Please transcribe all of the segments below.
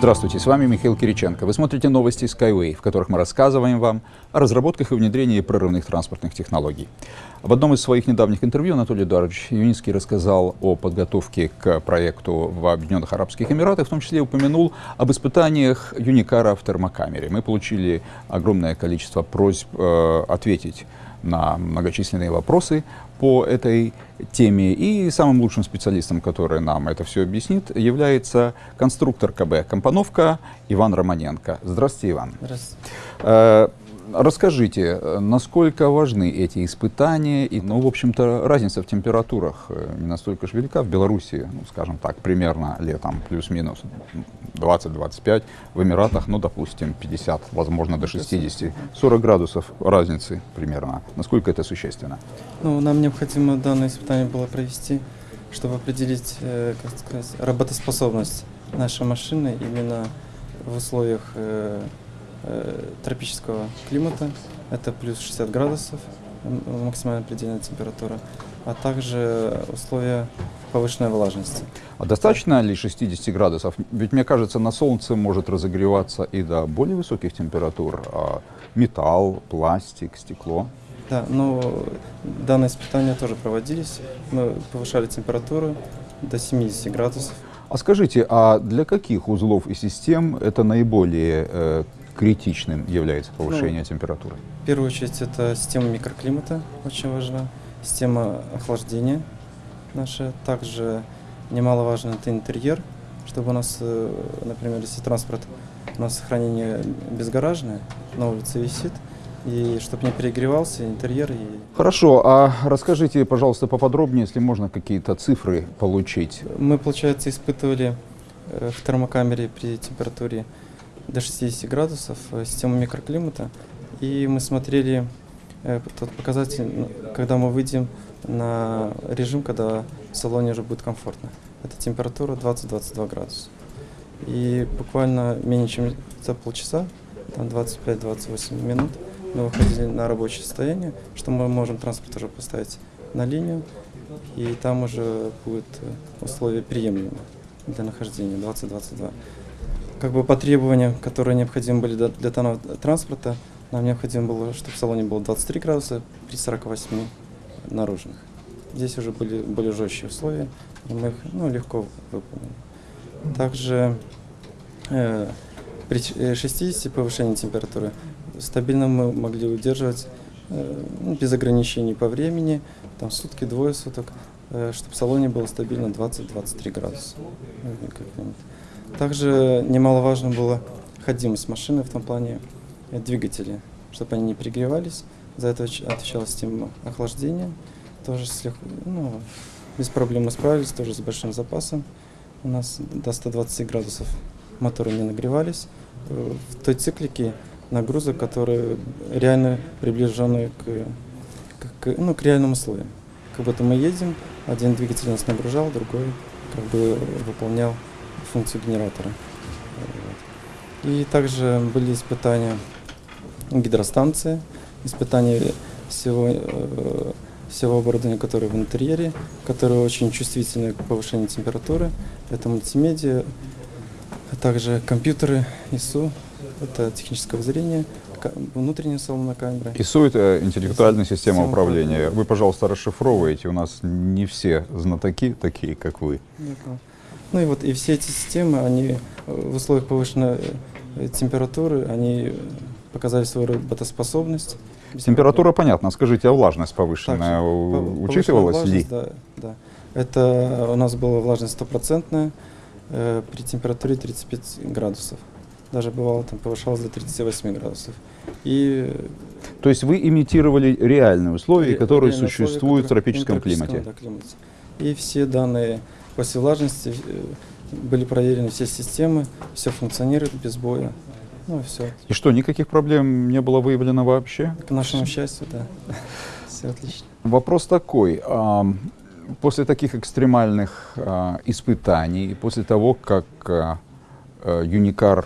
Здравствуйте, с вами Михаил Кириченко. Вы смотрите новости Skyway, в которых мы рассказываем вам о разработках и внедрении прорывных транспортных технологий. В одном из своих недавних интервью Анатолий Эдуардович Юницкий рассказал о подготовке к проекту в Объединенных Арабских Эмиратах, в том числе упомянул об испытаниях Юникара в термокамере. Мы получили огромное количество просьб э, ответить на многочисленные вопросы по этой теме. И самым лучшим специалистом, который нам это все объяснит, является конструктор КБ «Компоновка» Иван Романенко. Здравствуйте, Иван. Здравствуйте. Э, Расскажите, насколько важны эти испытания? И, ну, в общем-то, разница в температурах э, не настолько же велика. В Беларуси, ну, скажем так, примерно летом плюс-минус 20-25. В Эмиратах, ну, допустим, 50, возможно, до 60. 40 градусов разницы примерно. Насколько это существенно? Ну, нам необходимо данное испытание было провести, чтобы определить, э, как сказать, работоспособность нашей машины именно в условиях э, тропического климата, это плюс 60 градусов, максимальная предельная температура, а также условия повышенной влажности. А достаточно ли 60 градусов? Ведь мне кажется, на солнце может разогреваться и до более высоких температур. А металл, пластик, стекло. Да, но данные испытания тоже проводились. Мы повышали температуру до 70 градусов. А скажите, а для каких узлов и систем это наиболее э, критичным является повышение ну, температуры? В первую очередь это система микроклимата, очень важна, система охлаждения наша. Также немаловажно это интерьер, чтобы у нас, э, например, если транспорт у нас хранение безгаражное, на улице висит, и чтобы не перегревался интерьер. И... Хорошо, а расскажите, пожалуйста, поподробнее, если можно какие-то цифры получить. Мы, получается, испытывали э, в термокамере при температуре до 60 градусов, э, систему микроклимата. И мы смотрели э, тот показатель, когда мы выйдем на режим, когда в салоне уже будет комфортно. Это температура 20-22 градуса. И буквально менее чем за полчаса, там 25-28 минут, мы выходили на рабочее состояние, что мы можем транспорт уже поставить на линию, и там уже будет э, условия приемлемые для нахождения 20-22 как бы по требованиям, которые необходимы были для данного транспорта, нам необходимо было, чтобы в салоне было 23 градуса при 48 наружных. Здесь уже были более жесткие условия, и мы их ну, легко выполнили. Также э, при 60 э, повышении температуры стабильно мы могли удерживать э, ну, без ограничений по времени, там сутки, двое суток, э, чтобы в салоне было стабильно 20-23 градуса. Также немаловажно было ходимость машины в том плане э, двигатели, чтобы они не перегревались. За это отвечала система охлаждения. Тоже слег, ну, без проблем мы справились, тоже с большим запасом. У нас до 120 градусов моторы не нагревались. Э, в той циклике нагрузок, которые реально приближены к, к, ну, к реальным условиям. Как будто мы едем, один двигатель нас нагружал, другой как бы выполнял функцию генератора. И также были испытания гидростанции, испытания всего, э, всего оборудования, которое в интерьере, которое очень чувствительно к повышению температуры. Это мультимедиа, а также компьютеры ИСУ, это технического зрения, внутренняя салонная камера. ИСУ — это интеллектуальная система, система управления. Вы, пожалуйста, расшифровываете. У нас не все знатоки такие, как вы. D'accord. Ну и вот и все эти системы, они э, в условиях повышенной э, температуры, они показали свою работоспособность. Температура понятна. Скажите, а влажность повышенная Также, учитывалась влажность, ли? Да, да. Это у нас была влажность стопроцентная э, при температуре 35 градусов. Даже бывало там повышалось до 38 градусов. И то есть вы имитировали реальные условия, которые реальные существуют условия, в тропическом климате. Да, климате. И все данные После влажности э, были проверены все системы, все функционирует без боя. Ну, все. И что, никаких проблем не было выявлено вообще? К нашему счастью, да. Все отлично. Вопрос такой. После таких экстремальных а, испытаний, после того, как а, э, Юникар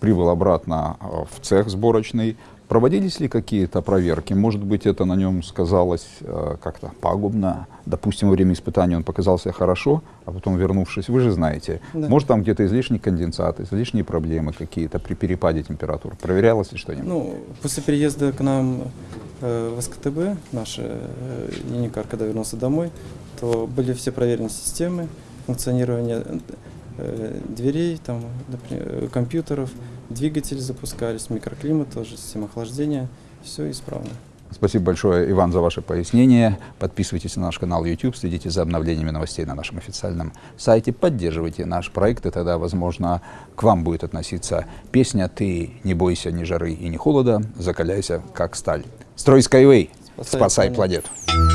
прибыл обратно а, в цех сборочный, Проводились ли какие-то проверки? Может быть, это на нем сказалось э, как-то пагубно? Допустим, во время испытания он показался хорошо, а потом вернувшись, вы же знаете, Да. может там где-то излишний конденсат, излишние проблемы какие-то при перепаде температур. Проверялось ли что-нибудь? Ну, после переезда к нам э, в СКТБ, наш э, Юникар, когда вернулся домой, то были все проверены системы функционирования дверей, там, например, э, компьютеров, двигатели запускались, микроклимат тоже, система охлаждения, все исправно. Спасибо большое, Иван, за ваше пояснение. Подписывайтесь на наш канал YouTube, следите за обновлениями новостей на нашем официальном сайте, поддерживайте наш проект, и тогда, возможно, к вам будет относиться песня «Ты не бойся ни жары и ни холода, закаляйся, как сталь». Строй Skyway, Спасай спасай планету. планету.